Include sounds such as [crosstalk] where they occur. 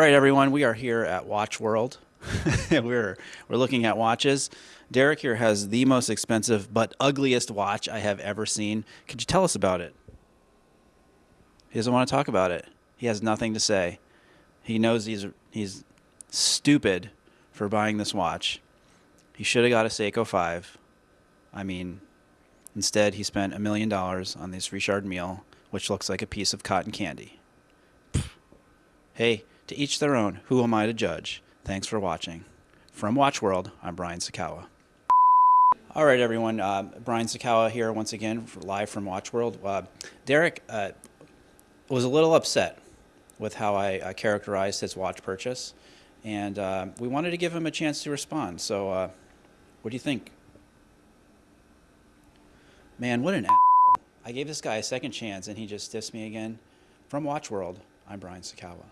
Right, everyone, we are here at Watch World. [laughs] we're we're looking at watches. Derek here has the most expensive but ugliest watch I have ever seen. Could you tell us about it? He doesn't want to talk about it. He has nothing to say. He knows he's he's stupid for buying this watch. He should have got a Seiko 5. I mean, instead he spent a million dollars on this Richard Mille, which looks like a piece of cotton candy. Hey, to each their own. Who am I to judge? Thanks for watching. From Watch World, I'm Brian Sacawa. All right, everyone. Uh, Brian Sacawa here once again, live from Watch World. Uh, Derek uh, was a little upset with how I characterized his watch purchase, and uh, we wanted to give him a chance to respond. So, uh, what do you think? Man, what an I gave this guy a second chance, and he just dissed me again. From Watch World, I'm Brian Sacawa.